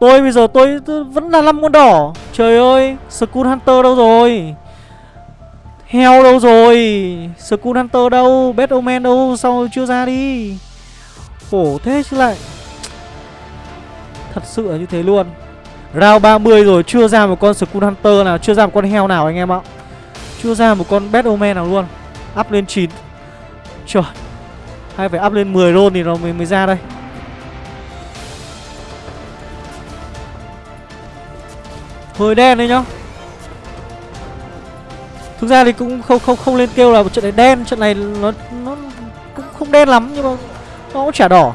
Tôi bây giờ tôi, tôi vẫn là năm con đỏ. Trời ơi Skull Hunter đâu rồi? Heo đâu rồi? Skull Hunter đâu? Bad Omen đâu? Sao chưa ra đi? Khổ thế chứ lại. Thật sự là như thế luôn. Round 30 rồi chưa ra một con Skull Hunter nào Chưa ra một con heo nào anh em ạ. Chưa ra một con Bad Omen nào luôn. Up lên 9 Trời Hay phải up lên 10 roll thì nó mới, mới ra đây. Hơi đen đấy nhá. Thực ra thì cũng không không không lên kêu là một trận này đen Trận này nó nó cũng không đen lắm Nhưng mà nó cũng chả đỏ.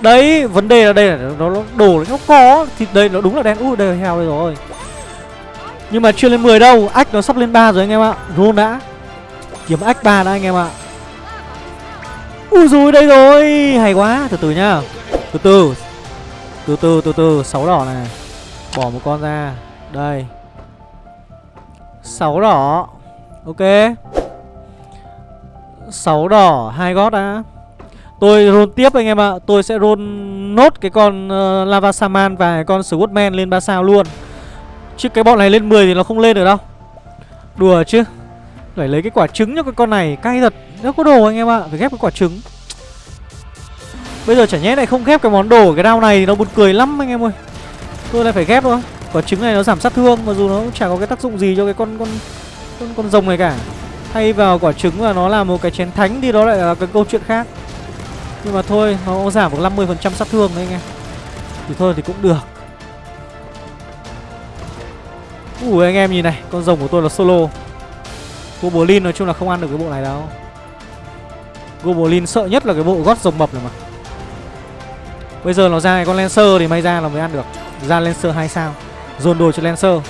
Đấy, vấn đề là đây là nó, nó đồ nó có Thì đây nó đúng là đen. Ui, đây là heo đây rồi. Nhưng mà chưa lên 10 đâu. Ách nó sắp lên 3 rồi anh em ạ. Roll đã. Kiếm ách 3 đã anh em ạ. Ui rồi đây rồi. Hay quá. Từ từ nhá. Từ từ. Từ từ từ từ. Sáu đỏ này. Bỏ một con ra. Đây. Sáu đỏ. Ok. 6 đỏ hai gót đã. Tôi roll tiếp anh em ạ. Tôi sẽ roll nốt cái con uh, Lava Saman và cái con Swordman lên 3 sao luôn. Chứ cái bọn này lên 10 thì nó không lên được đâu. Đùa chứ. Phải lấy cái quả trứng cho cái con này Cay thật. Nó có đồ anh em ạ Phải ghép cái quả trứng. Bây giờ chả nhẽ lại không ghép cái món đồ Cái đao này thì nó buồn cười lắm anh em ơi. Tôi lại phải ghép thôi. Quả trứng này nó giảm sát thương Mặc dù nó cũng chả có cái tác dụng gì cho cái con con con, con rồng này cả. Thay vào quả trứng và nó là một cái chén thánh Thì đó lại là cái câu chuyện khác. Nhưng mà thôi Nó giảm được 50% sát thương đấy anh em. Thì thôi thì cũng được. Ui anh em nhìn này Con rồng của tôi là solo. Goblin nói chung là không ăn được cái bộ này đâu. Goblin sợ nhất là cái bộ gót rồng mập này mà. Bây giờ nó ra cái con Lancer thì may ra là mới ăn được. Ra Lancer 2 sao. Dồn đồ cho Lancer.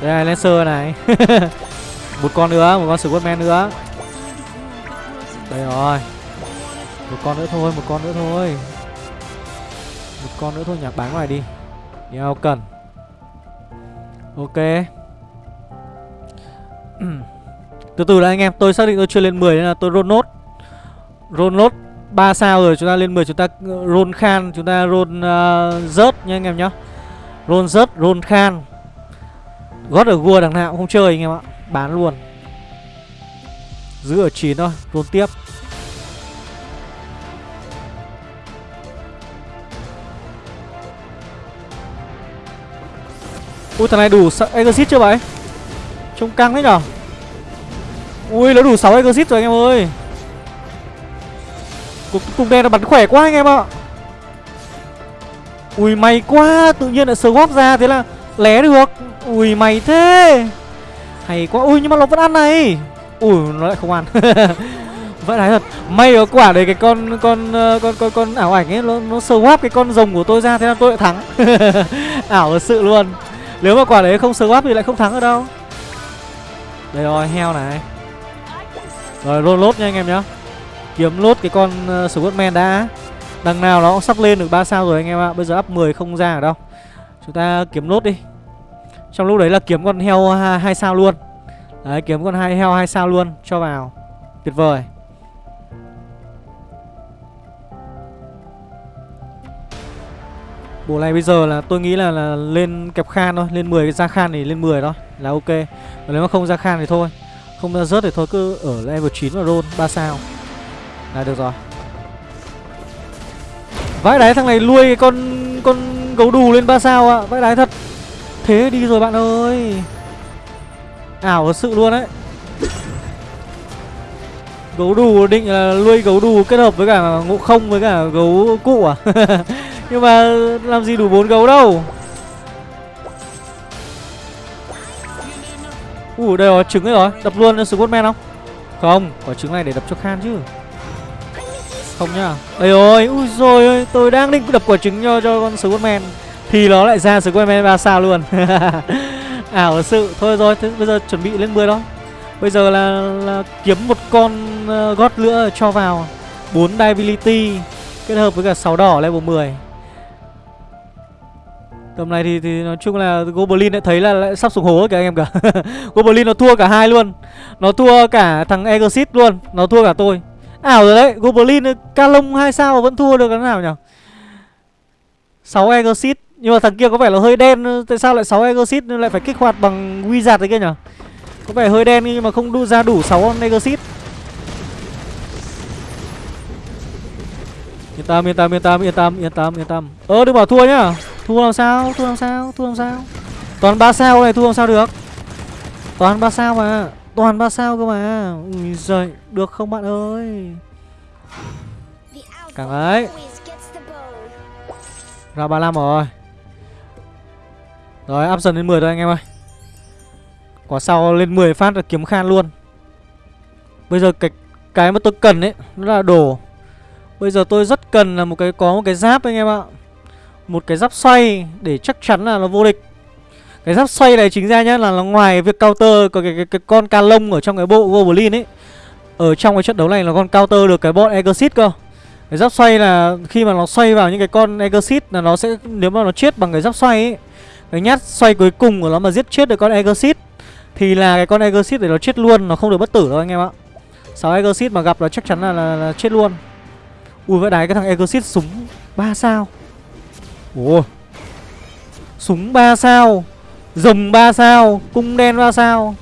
Đây là Lancer này. Một con nữa, một con Superman nữa. Đây rồi. Một con nữa thôi, một con nữa thôi. Một con nữa thôi nhạc bán ngoài đi. Đeo cần. Ok. Từ từ đã anh em Tôi xác định tôi chưa lên 10 nên là tôi roll nốt. Roll nốt 3 sao rồi chúng ta lên 10 chúng ta ờ, roll khan Chúng ta roll uh, rớt nha anh em nhá. Roll rớt, roll khan. Gót ở gua đằng nào cũng không chơi anh em ạ Bán luôn. Giữ ở 9 thôi, roll tiếp. Ui thằng này đủ exit chưa vậy? Trông căng đấy nhở? Ui nó đủ 6 exit rồi anh em ơi. Cùng, cùng đen nó bắn khỏe quá anh em ạ. Ui may quá Tự nhiên lại swap ra thế là lé được. Ui mày thế. Hay quá Ui nhưng mà nó vẫn ăn này. Ui nó lại không ăn. Vậy đấy thật. May ở quả đấy cái con con ờ, con con con ảo ảnh ấy nó nó swap cái con rồng của tôi ra thế là tôi lại thắng. ảo thật sự luôn. Nếu mà quả đấy không swap thì lại không thắng ở đâu. Đây rồi, heo này. Rồi luôn lốt nha anh em nhá. Kiếm lốt cái con ờ, uh, Squadman đã. Đằng nào nó cũng sắp lên được 3 sao rồi anh em ạ. Bây giờ up 10 không ra ở đâu. Chúng ta kiếm lốt đi. Trong lúc đấy là kiếm con heo hai sao luôn. Đấy, kiếm con hai heo hai sao luôn cho vào. Tuyệt vời. Bộ này bây giờ là tôi nghĩ là, là lên kẹp khan thôi Lên 10 cái ra khan thì lên 10 thôi Là ok. Còn nếu mà không ra khan thì thôi Không ra rớt thì thôi cứ ở level 9 và roll 3 sao. Là được rồi. Vãi đáy thằng này nuôi cái con con gấu đù lên 3 sao ạ. À. Vãi đáy thật. Thế đi rồi bạn ơi. Ảo thật sự luôn đấy. Gấu đù định là nuôi gấu đù kết hợp với cả ngộ không với cả gấu cụ à? Nhưng mà làm gì đủ bốn gấu đâu. Ủa đây có trứng ấy rồi. Đập luôn cho Squadman không? Không Có trứng này để đập cho Khan chứ. Không nhá. Đây rồi Ui rồi ơi Tôi đang định đập quả trứng cho, cho con Squadman Thì nó lại ra Squadman 3 sao luôn. Ảo à, sự. Thôi rồi thế bây giờ chuẩn bị lên 10 đó. Bây giờ là, là kiếm một con uh, gót nữa cho vào. 4 Divinity Kết hợp với cả 6 đỏ level 10 Tầm này thì, thì nói chung là Goblin lại thấy là lại sắp xuống hố kìa anh em cả. Goblin nó thua cả hai luôn. Nó thua cả thằng Exit luôn. Nó thua cả tôi. Ảo rồi đấy Goblin ờ, Calong 2 sao vẫn thua được cái nào nhỉ? 6 Exit Nhưng mà thằng kia có vẻ là hơi đen ờ, Tại sao lại 6 Exit lại phải kích hoạt bằng Wizard đấy kia nhỉ? Có vẻ hơi đen nhưng mà không đu ra đủ 6 Exit Yên tâm, yên tâm, yên tâm, yên tâm, yên tâm, yên tâm. Ờ, Ơ đừng bảo thua nhá. Thua làm sao, thua làm sao, thua làm sao? Toàn 3 sao này, thua làm sao được? Toàn 3 sao mà. Toàn 3 sao cơ mà. Ui giời, được không bạn ơi? Càng ấy Ra 35 rồi. Rồi, up dần lên 10 thôi anh em ơi. Quả sau lên 10 phát là kiếm khan luôn. Bây giờ cái cái mà tôi cần ấy Nó là đồ. Bây giờ tôi rất cần là một cái có một cái giáp anh em ạ. Một cái giáp xoay Để chắc chắn là nó vô địch. Cái giáp xoay này chính ra nhá Là nó ngoài việc counter Có cái, cái, cái con ca lông ở trong cái bộ Goblin ấy. Ở trong cái trận đấu này là con counter được cái bọn Exit cơ. Cái giáp xoay là khi mà nó xoay vào những cái con Exit Là nó sẽ Nếu mà nó chết bằng cái giáp xoay ấy Cái nhát xoay cuối cùng của nó mà giết chết được con Exit thì là cái con Exit để nó chết luôn Nó không được bất tử đâu anh em ạ. Sáu Exit mà gặp là chắc chắn là, là, là chết luôn. Ui vậy đái cái thằng Exit súng 3 sao? Ủa? Súng 3 sao? Rồng 3 sao? Cung đen 3 sao?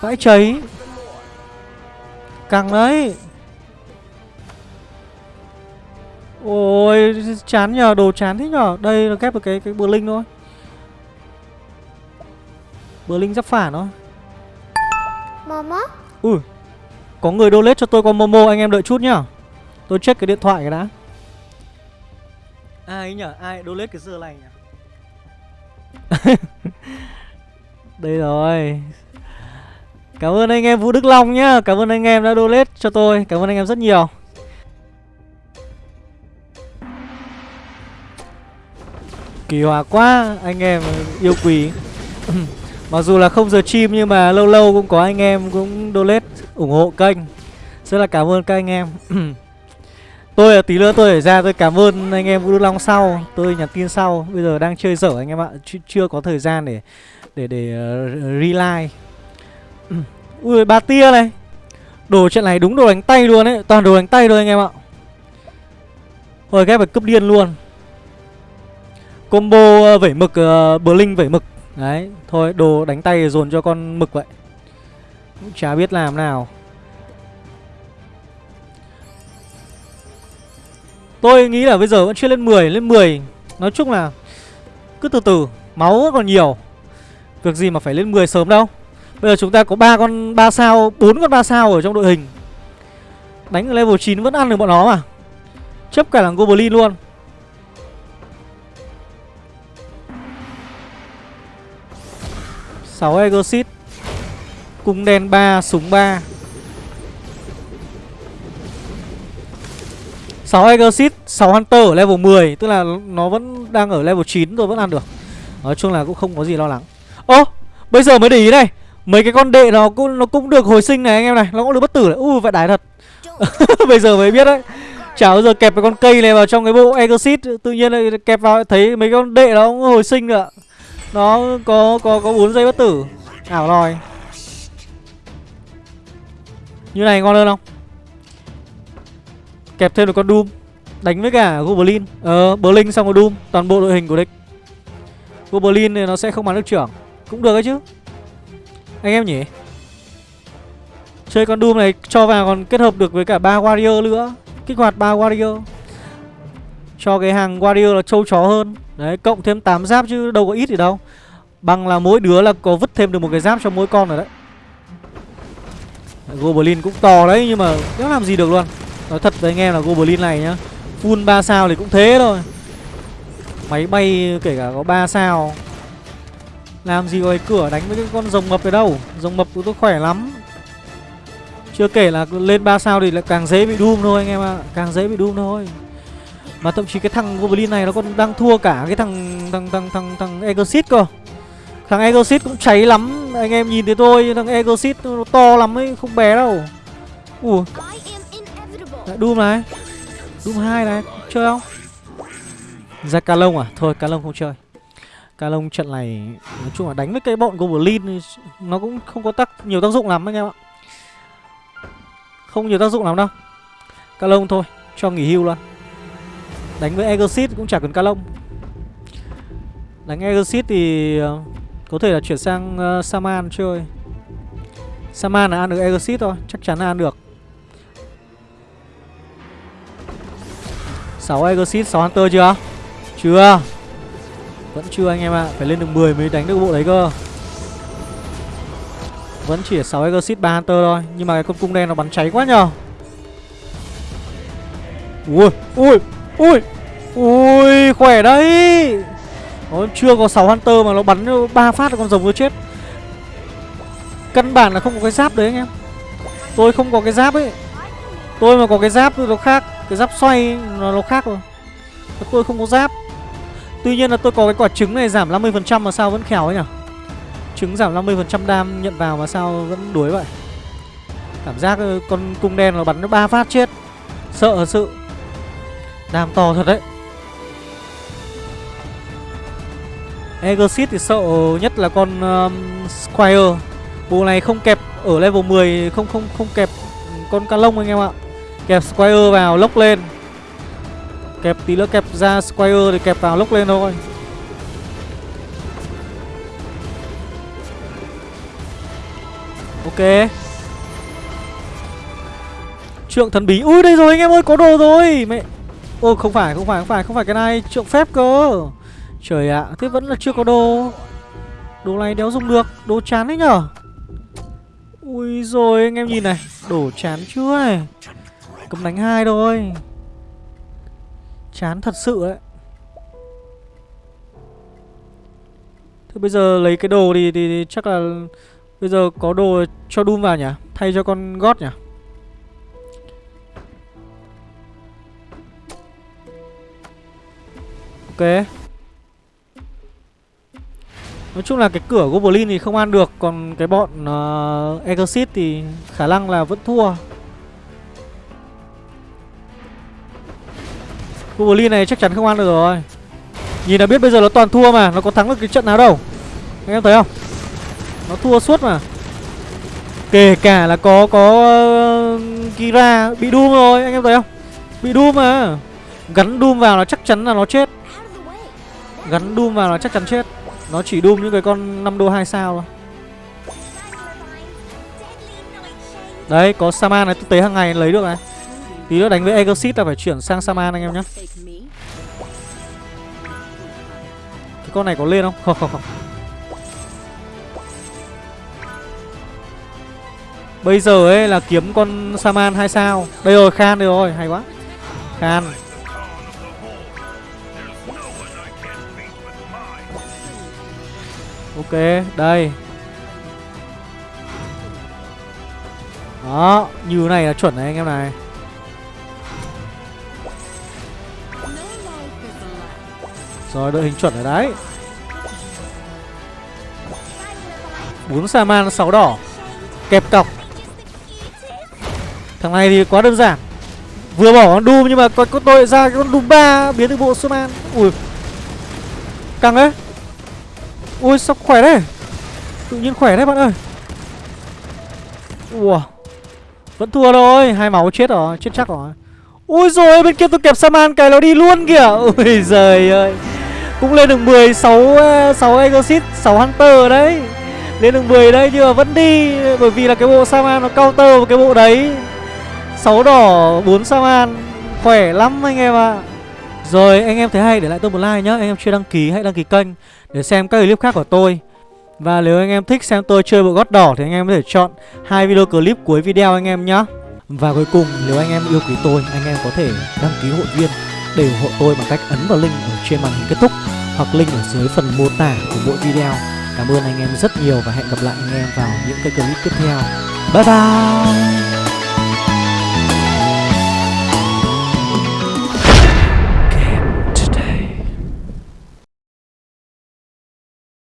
Vãi cháy. Căng đấy Ôi chán nhờ Đồ chán thế nhờ. Đây là kép được cái cái bờ linh thôi. Bờ linh giáp phản thôi. Momo? Ui Có người donate cho tôi con Momo anh em đợi chút nhá Tôi check cái điện thoại cái đã Ai nhở? Ai donate cái giờ này nhỉ Đây rồi. Cảm ơn anh em Vũ Đức Long nhá. Cảm ơn anh em đã donate cho tôi. Cảm ơn anh em rất nhiều. Kỳ hòa quá, Anh em yêu quý. Mặc dù là không giờ chim, nhưng mà lâu lâu cũng có anh em cũng donate ủng hộ kênh. Rất là cảm ơn các anh em. Tôi là tí nữa tôi phải ra tôi cảm ơn anh em Vũ Đức Long sau Tôi nhắn tin sau. Bây giờ đang chơi dở anh em ạ Ch Chưa có thời gian để để để ờ, uh, relive Ui ba tia này. Đồ trận này đúng đồ đánh tay luôn ấy Toàn đồ đánh tay thôi anh em ạ. Thôi ghép phải cướp điên luôn. Combo uh, vẩy mực uh, Blink vẩy mực. Đấy, thôi đồ đánh tay dồn cho con mực vậy. Cũng chả biết làm nào. Tôi nghĩ là bây giờ vẫn chưa lên 10 Lên 10 Nói chung là Cứ từ từ Máu vẫn còn nhiều. Việc gì mà phải lên 10 sớm đâu. Bây giờ chúng ta có ba con 3 sao 4 con 3 sao ở trong đội hình. Đánh ở level 9 vẫn ăn được bọn nó mà. Chấp cả là Goblin luôn. 6 Exit Cung đen 3, súng 3 6 Exit, 6 Hunter ở level 10 Tức là nó vẫn đang ở level 9 rồi vẫn ăn được. Nói chung là cũng không có gì lo lắng. Ô, bây giờ mới để ý này Mấy cái con đệ nó cũng nó cũng được hồi sinh này anh em này Nó cũng được bất tử này. Ui vậy đái thật. Bây giờ mới biết đấy. Chả bao giờ kẹp cái con cây này vào trong cái bộ Exit Tự nhiên lại kẹp vào thấy mấy con đệ nó cũng hồi sinh nữa nó có có có 4 giây bất tử. Ảo lòi. Như này ngon hơn không? Kẹp thêm được con doom. Đánh với cả goblin. Ờ berlin xong rồi doom, toàn bộ đội hình của địch. Goblin thì nó sẽ không bắn được trưởng. Cũng được đấy chứ. Anh em nhỉ? Chơi con doom này cho vào còn kết hợp được với cả ba warrior nữa. Kích hoạt ba warrior. Cho cái hàng warrior là trâu chó hơn. Đấy, cộng thêm 8 giáp chứ đâu có ít gì đâu. Bằng là mỗi đứa là có vứt thêm được một cái giáp cho mỗi con rồi đấy. Goblin cũng to đấy nhưng mà nó làm gì được luôn. Nói thật với anh em là Goblin này nhá Full 3 sao thì cũng thế thôi Máy bay kể cả có 3 sao Làm gì có cái cửa đánh với cái con rồng mập ở đâu Rồng mập của tôi khỏe lắm Chưa kể là lên 3 sao thì lại càng dễ bị Doom thôi anh em ạ à. Càng dễ bị Doom thôi mà thậm chí cái thằng Goblin này nó còn đang thua cả cái thằng thằng thằng thằng thằng Exit cơ. Thằng Exit cũng cháy lắm, anh em nhìn thấy tôi, thằng Exit nó to lắm ấy, không bé đâu. Ủa. Dạ, Đấy, Doom này. Doom 2 này, chơi không? Ra Calong à? Thôi Calong không chơi. Calong trận này nói chung là đánh với cái bọn Goblin nó cũng không có tác nhiều tác dụng lắm anh em ạ. Không nhiều tác dụng lắm đâu. Calong thôi, cho nghỉ hưu luôn. Đánh với Exit cũng chả cần ca lông Đánh Exit thì ờ, có thể là chuyển sang uh, Saman chơi Saman là ăn được Exit thôi Chắc chắn là ăn được 6 Exorcist, 6 Hunter chưa? Chưa. Vẫn chưa anh em ạ. À. Phải lên được 10 mới đánh được bộ đấy cơ. Vẫn chỉ 6 Exorcist, 3 Hunter thôi. Nhưng mà cái con cung đen nó bắn cháy quá nhờ. Ui Ui Ui Ui khỏe đấy. Nó chưa có 6 Hunter mà nó bắn ba phát là con rồng nó chết. Căn bản là không có cái giáp đấy anh em. Tôi không có cái giáp ấy. Tôi mà có cái giáp thì nó khác. Cái giáp xoay nó, nó khác rồi. Tôi không có giáp. Tuy nhiên là tôi có cái quả trứng này giảm 50% mà sao vẫn khéo ấy nhỉ? Trứng giảm 50% đam nhận vào mà sao vẫn đuối vậy? Cảm giác ờ, con cung đen nó bắn nó ba phát chết. Sợ thật sự. Đam to thật đấy. Exit thì sợ nhất là con um, Squire. Bộ này không kẹp ở level 10 Không không không kẹp con ca lông anh em ạ. Kẹp Squire vào lốc lên. Kẹp tí nữa kẹp ra Squire thì kẹp vào lốc lên thôi. Ok. Trượng thần bí. Ui, đây rồi, anh em ơi, có đồ rồi. Mẹ. Ô, không phải không phải không phải không phải cái này. Trượng phép cơ. Trời ạ, Thế vẫn là chưa có đồ. Đồ này đéo dùng được. Đồ chán đấy nhở. Ui rồi, anh em nhìn này. Đổ chán chưa này cấm đánh hai thôi. Chán thật sự đấy. Thế bây giờ lấy cái đồ thì, thì, thì chắc là Bây giờ có đồ cho Doom vào nhỉ? Thay cho con gót nhỉ? Ok. Nói chung là cái cửa Goblin thì không ăn được Còn cái bọn ờ, uh, Exit thì khả năng là vẫn thua. Goblin này chắc chắn không ăn được rồi. Nhìn là biết bây giờ nó toàn thua mà Nó có thắng được cái trận nào đâu. Anh em thấy không? Nó thua suốt mà. Kể cả là có có uh, Kira bị Doom rồi Anh em thấy không? Bị Doom mà. Gắn Doom vào là chắc chắn là nó chết. Gắn Doom vào là chắc chắn chết. Nó chỉ Doom những cái con 5 đô 2 sao thôi. Đấy có Saman này tôi tế hàng ngày lấy được này. Tí nữa đánh với Exit là phải chuyển sang Saman anh em nhé Cái con này có lên không? Không không không. Bây giờ ấy là kiếm con Saman 2 sao. Đây rồi Khan đây rồi hay quá. Khan. Ok, đây. Đó, như này là chuẩn này anh em này. Rồi, đội hình chuẩn ở đấy. Bốn Saman, 6 đỏ. Kẹp cọc. Thằng này thì quá đơn giản. Vừa bỏ con Doom nhưng mà có, có tôi ra cái con Doom 3 biến được bộ Saman Ui. Căng đấy. Ui sao khỏe đấy Tự nhiên khỏe đấy bạn ơi. Ua Vẫn thua rồi Hai máu chết rồi Chết chắc rồi. Ui rồi bên kia tôi kẹp Saman cái nó đi luôn kìa. Ui giời ơi. Cũng lên được 10 6 6 Exit 6 Hunter đấy. Lên được 10 đấy nhưng mà vẫn đi, Bởi vì là cái bộ Saman nó counter vào cái bộ đấy. 6 đỏ 4 Saman, Khỏe lắm anh em ạ. À. Rồi, anh em thấy hay, để lại tôi một like nhá. Anh em chưa đăng ký, hãy đăng ký kênh Để xem các clip khác của tôi. Và nếu anh em thích xem tôi chơi bộ gót đỏ Thì anh em có thể chọn hai video clip cuối video anh em nhá. Và cuối cùng, nếu anh em yêu quý tôi, Anh em có thể đăng ký hội viên. Để ủng hộ tôi bằng cách ấn vào link ở trên màn hình kết thúc Hoặc link ở dưới phần mô tả của mỗi video. Cảm ơn anh em rất nhiều và hẹn gặp lại anh em vào những cái clip tiếp theo. Bye bye!